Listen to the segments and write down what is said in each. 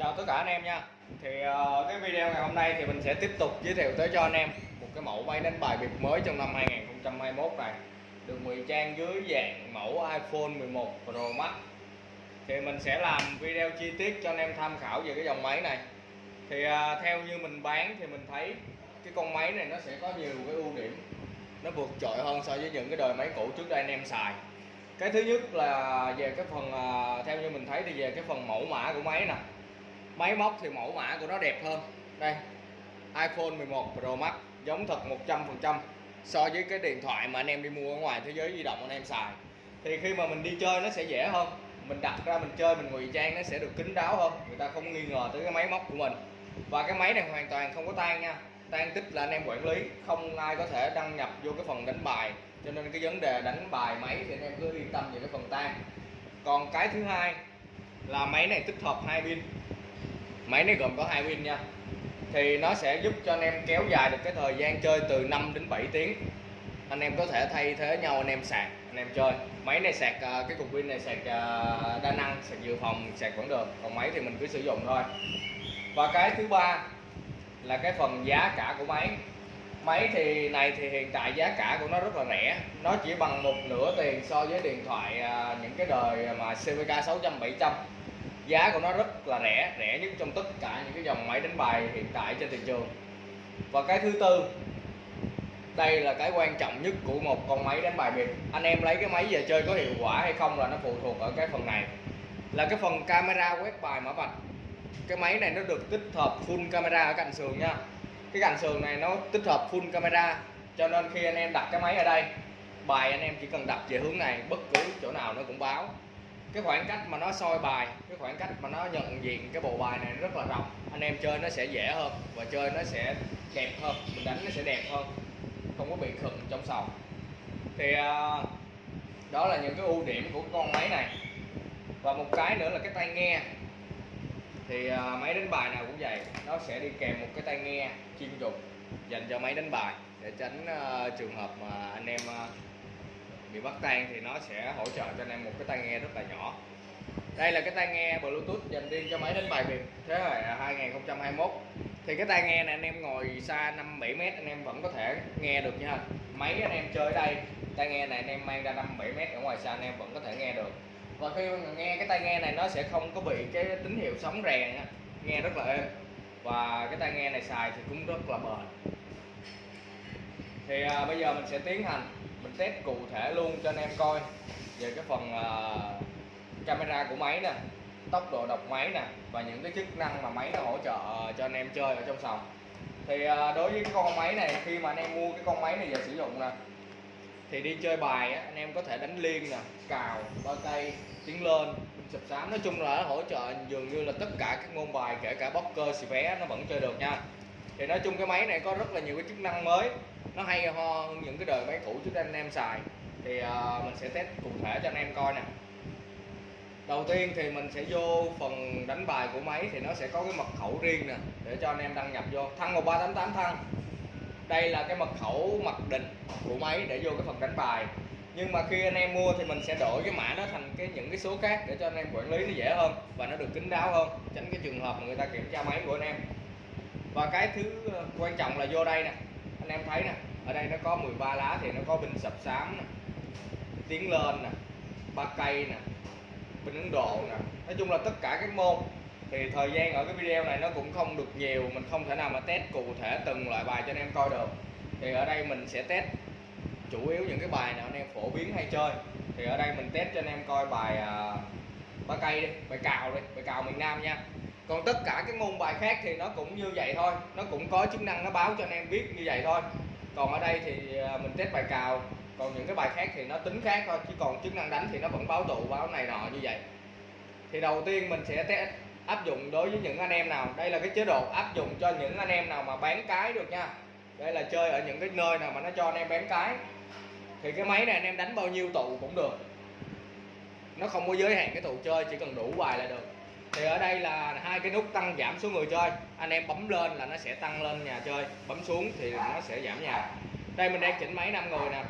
chào tất cả anh em nha. Thì uh, cái video ngày hôm nay thì mình sẽ tiếp tục giới thiệu tới cho anh em một cái mẫu máy đánh bài biệt mới trong năm 2021 này. Được ngụy trang dưới dạng mẫu iPhone 11 Pro Max. Thì mình sẽ làm video chi tiết cho anh em tham khảo về cái dòng máy này. Thì uh, theo như mình bán thì mình thấy cái con máy này nó sẽ có nhiều cái ưu điểm. Nó vượt trội hơn so với những cái đời máy cũ trước đây anh em xài. Cái thứ nhất là về cái phần uh, theo như mình thấy thì về cái phần mẫu mã của máy nè máy móc thì mẫu mã của nó đẹp hơn. Đây, iPhone 11 Pro Max, giống thật 100% so với cái điện thoại mà anh em đi mua ở ngoài thế giới di động, anh em xài, thì khi mà mình đi chơi nó sẽ dễ hơn. Mình đặt ra mình chơi, mình ngụy trang nó sẽ được kín đáo hơn. Người ta không nghi ngờ tới cái máy móc của mình. Và cái máy này hoàn toàn không có tan nha. Tan tích là anh em quản lý, không ai có thể đăng nhập vô cái phần đánh bài. Cho nên cái vấn đề đánh bài máy thì anh em cứ yên tâm về cái phần tan. Còn cái thứ hai là máy này tích hợp hai pin máy này gồm có hai pin nha. Thì nó sẽ giúp cho anh em kéo dài được cái thời gian chơi từ 5 đến 7 tiếng. Anh em có thể thay thế nhau, anh em sạc, anh em chơi. Máy này sạc à, cái cục pin này sạc à, đa năng, sạc dự phòng, sạc vẫn được còn máy thì mình cứ sử dụng thôi. Và cái thứ ba là cái phần giá cả của máy. Máy thì này thì hiện tại giá cả của nó rất là rẻ. Nó chỉ bằng một nửa tiền so với điện thoại à, những cái đời mà CVK 600 700 giá của nó rất là rẻ rẻ nhất trong tất cả những cái dòng máy đánh bài hiện tại trên thị trường. Và cái thứ tư, đây là cái quan trọng nhất của một con máy đánh bài biệt anh em lấy cái máy về chơi có hiệu quả hay không là nó phụ thuộc ở cái phần này. Là cái phần camera quét bài mã vạch. Cái máy này nó được tích hợp full camera ở cạnh sườn nha. Cái cạnh sườn này nó tích hợp full camera, cho nên khi anh em đặt cái máy ở đây, bài anh em chỉ cần đặt về hướng này, bất cứ chỗ nào nó cũng báo cái khoảng cách mà nó soi bài cái khoảng cách mà nó nhận diện cái bộ bài này rất là rộng. Anh em chơi nó sẽ dễ hơn và chơi nó sẽ đẹp hơn mình đánh nó sẽ đẹp hơn. Không có bị khựng trong sòng. Thì uh, đó là những cái ưu điểm của con máy này. Và một cái nữa là cái tai nghe. Thì uh, máy đánh bài nào cũng vậy nó sẽ đi kèm một cái tai nghe chuyên dụng dành cho máy đánh bài để tránh uh, trường hợp mà anh em uh, bị bắt tan thì nó sẽ hỗ trợ cho anh em một cái tai nghe rất là nhỏ. Đây là cái tai nghe bluetooth dành riêng cho máy đánh bài việt. Thế hệ 2021 thì cái tai nghe này anh em ngồi xa 5 7 mét anh em vẫn có thể nghe được nha. Máy anh em chơi ở đây tai nghe này anh em mang ra 5 7 mét ở ngoài xa anh em vẫn có thể nghe được. Và khi nghe cái tai nghe này nó sẽ không có bị cái tín hiệu sóng rèn nghe rất là êm. Và cái tai nghe này xài thì cũng rất là bền. Thì à, bây giờ mình sẽ tiến hành mình test cụ thể luôn cho anh em coi. Về cái phần uh, camera của máy nè tốc độ đọc máy nè và những cái chức năng mà máy nó hỗ trợ à, cho anh em chơi ở trong sòng. Thì uh, đối với cái con máy này khi mà anh em mua cái con máy này về sử dụng nè thì đi chơi bài á, anh em có thể đánh liên nè cào ba cây tiến lên sập sám. Nói chung là hỗ trợ dường như là tất cả các môn bài kể cả bóc cơ xì vé nó vẫn chơi được nha thì nói chung cái máy này có rất là nhiều cái chức năng mới. Nó hay ho hơn những cái đời máy cũ trước đây anh em xài. Thì uh, mình sẽ test cụ thể cho anh em coi nè. Đầu tiên thì mình sẽ vô phần đánh bài của máy thì nó sẽ có cái mật khẩu riêng nè để cho anh em đăng nhập vô. Thăng 1388 thăng. Đây là cái mật khẩu mặc định của máy để vô cái phần đánh bài. Nhưng mà khi anh em mua thì mình sẽ đổi cái mã đó thành cái những cái số khác để cho anh em quản lý nó dễ hơn và nó được kín đáo hơn. Tránh cái trường hợp mà người ta kiểm tra máy của anh em và cái thứ ờ, quan trọng là vô đây nè. Anh em thấy nè ở đây nó có 13 lá thì nó có binh sập sám nè tiến lên nè ba cây nè binh ấn độ nè. Nói chung là tất cả các môn thì thời gian ở cái video này nó cũng không được nhiều mình không thể nào mà test cụ thể từng loại bài cho anh em coi được. Thì ở đây mình sẽ test chủ yếu những cái bài nào anh em phổ biến hay chơi. Thì ở đây mình test cho anh em coi bài uh, ba cây đi bài cào đi bài cào miền nam nha còn tất cả cái môn bài khác thì nó cũng như vậy thôi. Nó cũng có chức năng, nó báo cho anh em biết như vậy thôi. Còn ở đây thì à, mình test bài cào. Còn những cái bài khác thì nó tính khác thôi, chứ còn chức năng đánh thì nó vẫn báo tụ, báo này nọ như vậy. Thì đầu tiên mình sẽ test, áp dụng đối với những anh em nào. Đây là cái chế độ áp dụng cho những anh em nào mà bán cái được nha. Đây là chơi ở những cái nơi nào mà nó cho anh em bán cái. Thì cái máy này anh em đánh bao nhiêu tụ cũng được. Nó không có giới hạn cái tụ chơi, chỉ cần đủ bài là được thì ở đây là hai cái nút tăng giảm số người chơi. Anh em bấm lên là nó sẽ tăng lên nhà chơi. Bấm xuống thì nó sẽ giảm nhà. Đây mình đang chỉnh máy 5 người nè.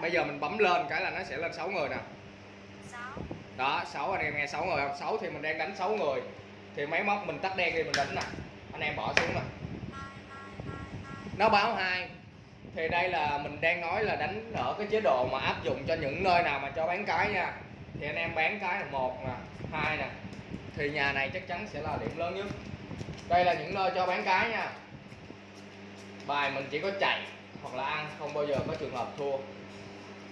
Bây giờ mình bấm lên cái là nó sẽ lên 6 người nè. Đó 6 anh em nghe 6 người không? 6 thì mình đang đánh 6 người. Thì máy móc mình tắt đen đi mình đánh nè. Anh em bỏ xuống nè. Nó báo hai. Thì đây là mình đang nói là đánh ở cái chế độ mà áp dụng cho những nơi nào mà cho bán cái nha thì anh em bán cái là một nè, hai nè. Thì nhà này chắc chắn sẽ là điểm lớn nhất. Đây là những nơi cho bán cái nha. Bài mình chỉ có chạy hoặc là ăn, không bao giờ có trường hợp thua.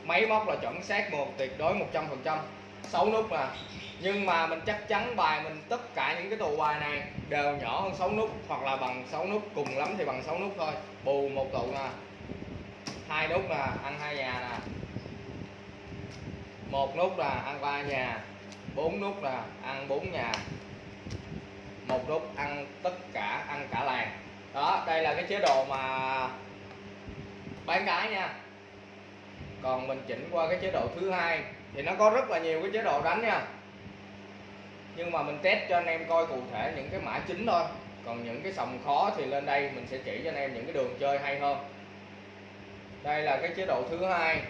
Máy móc là chuẩn xác một, tuyệt đối 100 phần trăm. Sáu nút nè. Nhưng mà mình chắc chắn bài mình, tất cả những cái tù bài này đều nhỏ hơn 6 nút hoặc là bằng 6 nút, cùng lắm thì bằng 6 nút thôi. Bù một tụ nè. Hai nút nè, ăn hai nhà nè một nút là ăn ba nhà, bốn nút là ăn bốn nhà. Một nút ăn tất cả, ăn cả làng. Đó, đây là cái chế độ mà bán cái nha. Còn mình chỉnh qua cái chế độ thứ hai thì nó có rất là nhiều cái chế độ đánh nha. Nhưng mà mình test cho anh em coi cụ thể những cái mã chính thôi. Còn những cái sòng khó thì lên đây mình sẽ chỉ cho anh em những cái đường chơi hay hơn. Đây là cái chế độ thứ hai,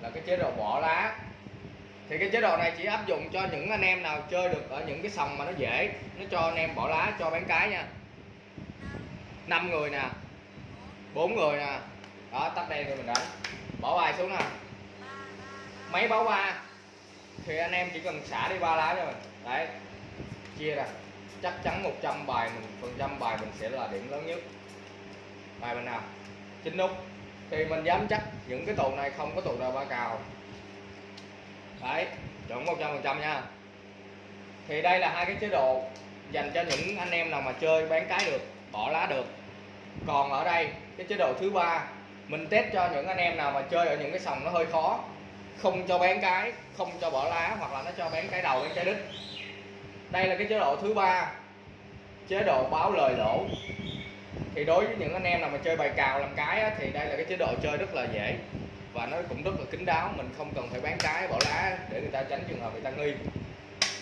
là cái chế độ bỏ lá thì cái chế độ này chỉ áp dụng cho những anh em nào chơi được ở những cái sòng mà nó dễ. Nó cho anh em bỏ lá, cho bán cái nha. Năm người nè, bốn người nè. Đó, tắt đèn rồi mình đánh. Bỏ bài xuống nè. Máy báo ba thì anh em chỉ cần xả đi ba lá thôi đấy. Chia ra. Chắc chắn 100 bài mình, phần trăm bài mình sẽ là điểm lớn nhất. Bài mình nào? Chín nút. Thì mình dám chắc những cái tù này không có tù nào ba cào đấy chuẩn 100 phần trăm nha. Thì đây là hai cái chế độ dành cho những anh em nào mà chơi bán cái được bỏ lá được. Còn ở đây cái chế độ thứ ba mình test cho những anh em nào mà chơi ở những cái sòng nó hơi khó không cho bán cái không cho bỏ lá hoặc là nó cho bán cái đầu bán cái đít. Đây là cái chế độ thứ ba chế độ báo lời lỗ. Thì đối với những anh em nào mà chơi bài cào làm cái á, thì đây là cái chế độ chơi rất là dễ và nó cũng rất là kín đáo, mình không cần phải bán cái, bỏ lá để người ta tránh trường hợp người ta nghi.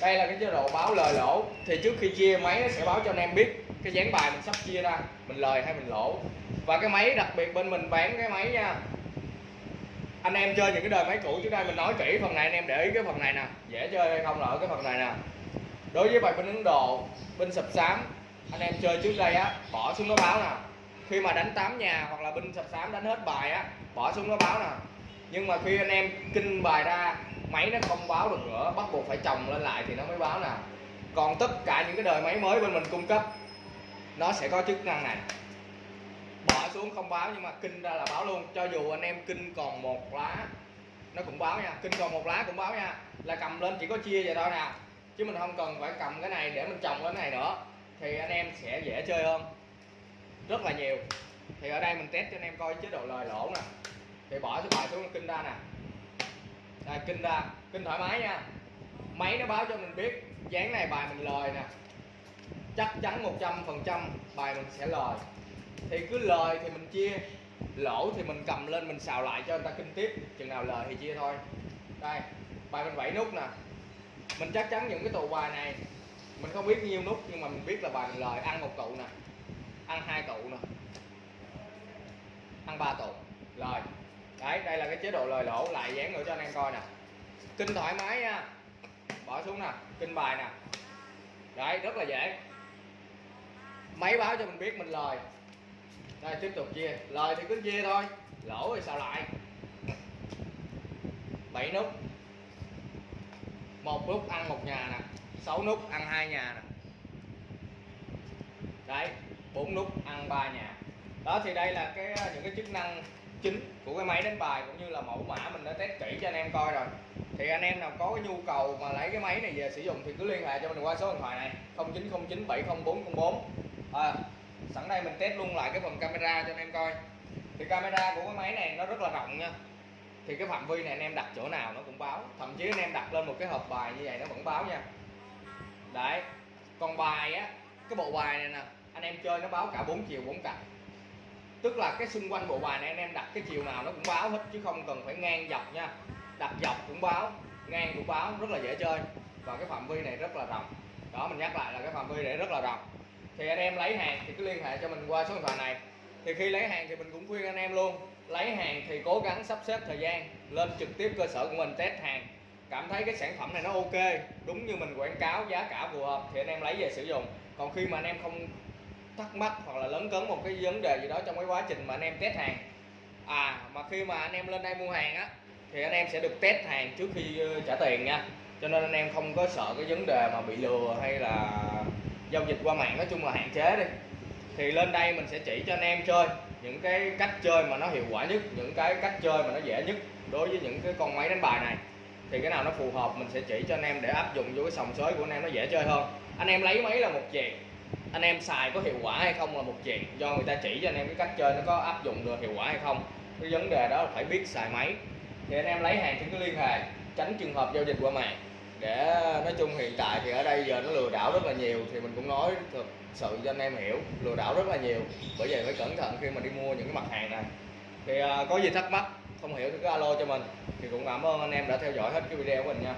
Đây là cái chế độ báo lời lỗ. Thì trước khi chia máy, nó sẽ báo cho anh em biết cái dáng bài mình sắp chia ra, mình lời hay mình lỗ. Và cái máy, đặc biệt bên mình bán cái máy nha. Anh em chơi những cái đời máy cũ, trước đây mình nói kỹ phần này, anh em để ý cái phần này nè. Dễ chơi hay không là ở cái phần này nè. Đối với bài bên Ấn Độ, bên sập sám, anh em chơi trước đây á, bỏ xuống nó báo nè. Khi mà đánh 8 nhà hoặc là binh sập sám đánh hết bài á bỏ xuống nó báo nè nhưng mà khi anh em kinh bài ra, máy nó không báo được nữa, bắt buộc phải trồng lên lại thì nó mới báo nè còn tất cả những cái đời máy mới bên mình cung cấp, nó sẽ có chức năng này. Bỏ xuống không báo nhưng mà kinh ra là báo luôn. Cho dù anh em kinh còn một lá, nó cũng báo nha. Kinh còn một lá cũng báo nha. Là cầm lên chỉ có chia vậy thôi nè chứ mình không cần phải cầm cái này để mình trồng cái này nữa. Thì anh em sẽ dễ chơi hơn. Rất là nhiều. Thì ở đây mình test cho anh em coi chế độ lời lỗ nè thì bỏ cái bài xuống kinh ra nè. Đây, kinh ra. Kinh thoải mái nha. Máy nó báo cho mình biết dáng này bài mình lời nè. Chắc chắn 100 phần trăm bài mình sẽ lời thì cứ lời thì mình chia. Lỗ thì mình cầm lên mình xào lại cho người ta kinh tiếp. Chừng nào lời thì chia thôi. Đây, bài mình bảy nút nè. Mình chắc chắn những cái tụ bài này, mình không biết nhiêu nút, nhưng mà mình biết là bài mình lời ăn một tụ nè. Ăn hai tụ nè. Ăn ba tụ. Lời đấy, đây là cái chế độ lời lỗ, lại dán nữa cho anh em coi nè. Kinh thoải mái nha. Bỏ xuống nè, kinh bài nè. Đấy, rất là dễ. Máy báo cho mình biết mình lời. Đây, tiếp tục chia. Lời thì cứ chia thôi. Lỗ thì sao lại? Bảy nút. Một nút ăn một nhà nè. Sáu nút ăn hai nhà nè. Đấy, bốn nút ăn ba nhà. Đó, thì đây là cái, những cái chức năng chính của cái máy đánh bài cũng như là mẫu mã mình đã test kỹ cho anh em coi rồi. Thì anh em nào có cái nhu cầu mà lấy cái máy này về sử dụng thì cứ liên hệ cho mình qua số điện thoại này 0909 700404 à, sẵn đây mình test luôn lại cái phần camera cho anh em coi. Thì camera của cái máy này nó rất là rộng nha. Thì cái phạm vi này anh em đặt chỗ nào nó cũng báo. Thậm chí anh em đặt lên một cái hộp bài như vậy nó vẫn báo nha. Đấy còn bài á cái bộ bài này nè anh em chơi nó báo cả bốn chiều bốn cạnh tức là cái xung quanh bộ bài này anh em đặt cái chiều nào nó cũng báo hết, chứ không cần phải ngang dọc nha. Đặt dọc cũng báo, ngang cũng báo, rất là dễ chơi. Và cái phạm vi này rất là rộng. Đó, mình nhắc lại là cái phạm vi này rất là rộng. Thì anh em lấy hàng thì cứ liên hệ cho mình qua số điện thoại này. Thì khi lấy hàng thì mình cũng khuyên anh em luôn, lấy hàng thì cố gắng sắp xếp thời gian, lên trực tiếp cơ sở của mình test hàng. Cảm thấy cái sản phẩm này nó ok, đúng như mình quảng cáo, giá cả phù hợp thì anh em lấy về sử dụng. Còn khi mà anh em không thắc mắc hoặc là lớn cấn một cái vấn đề gì đó trong cái quá trình mà anh em test hàng. À mà khi mà anh em lên đây mua hàng á, thì anh em sẽ được test hàng trước khi ờ, trả tiền nha. Cho nên anh em không có sợ cái vấn đề mà bị lừa hay là giao dịch qua mạng, nói chung là hạn chế đi. Thì lên đây mình sẽ chỉ cho anh em chơi những cái cách chơi mà nó hiệu quả nhất, những cái cách chơi mà nó dễ nhất đối với những cái con máy đánh bài này. Thì cái nào nó phù hợp mình sẽ chỉ cho anh em để áp dụng vô cái sòng sới của anh em nó dễ chơi hơn. Anh em lấy máy là một chuyện anh em xài có hiệu quả hay không là một chuyện. Do người ta chỉ cho anh em cái cách chơi nó có áp dụng được hiệu quả hay không. Cái vấn đề đó là phải biết xài máy. Thì anh em lấy hàng thì cứ liên hệ, tránh trường hợp giao dịch qua mạng. Để nói chung hiện tại thì ở đây giờ nó lừa đảo rất là nhiều, thì mình cũng nói thực sự cho anh em hiểu, lừa đảo rất là nhiều. Bởi vậy phải cẩn thận khi mà đi mua những cái mặt hàng này. Thì à, có gì thắc mắc, không hiểu thì cứ alo cho mình. Thì cũng cảm ơn anh em đã theo dõi hết cái video của mình nha.